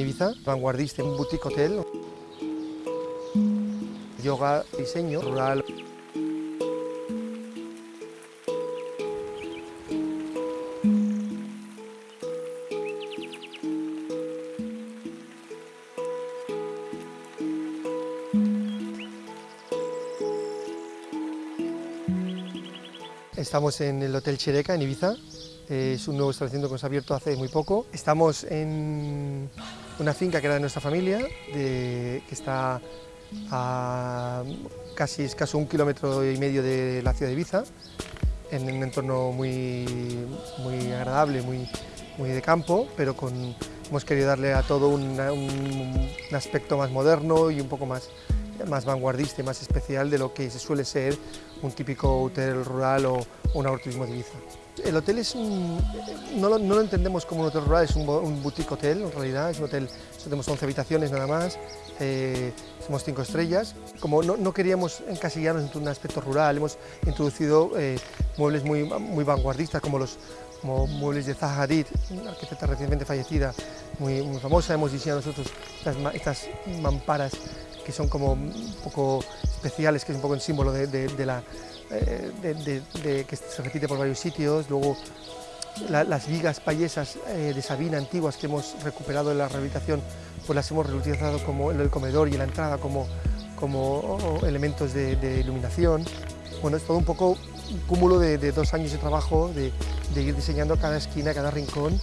Ibiza, vanguardista, un boutique hotel, yoga, diseño rural. Estamos en el Hotel Chereca, en Ibiza. Es un nuevo establecimiento que hemos abierto hace muy poco. Estamos en una finca que era de nuestra familia, que está a casi escaso un kilómetro y medio de la ciudad de Ibiza, en un entorno muy, muy agradable, muy, muy de campo, pero con, hemos querido darle a todo un aspecto más moderno y un poco más, más vanguardista y más especial de lo que se suele ser un típico hotel rural o, un agroturismo de Ibiza. El hotel es un, no, lo, no lo entendemos como un hotel rural, es un, un boutique hotel en realidad, es un hotel, tenemos 11 habitaciones nada más, eh, somos 5 estrellas. Como no, no queríamos encasillarnos en un aspecto rural, hemos introducido eh, muebles muy, muy vanguardistas como los como muebles de Zaha Hadid, una arquitecta recientemente fallecida, muy, muy famosa. Hemos diseñado nosotros estas, estas mamparas que son como un poco especiales, que es un poco el símbolo de, eh, que se repite por varios sitios. Luego la- las vigas payesas eh, de Sabina antiguas que hemos recuperado en la rehabilitación, pues las hemos reutilizado como en el comedor y en la entrada como, elementos de, iluminación. Bueno, es todo un poco un cúmulo de, de dos años de trabajo, de, de ir diseñando cada esquina, cada rincón,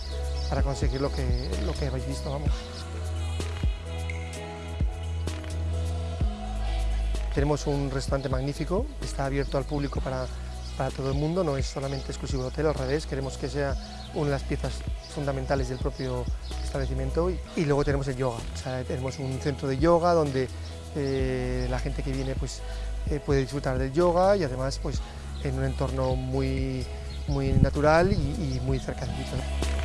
para conseguir lo que, lo que habéis visto, vamos. Tenemos un restaurante magnífico, está abierto al público para, para todo el mundo, no es solamente exclusivo del hotel, al revés, queremos que sea una de las piezas fundamentales del propio establecimiento. Y, luego tenemos el yoga, tenemos un centro de yoga donde eh, la gente que viene pues, eh, puede disfrutar del yoga y además pues, en un entorno muy, muy natural y, muy cerca de.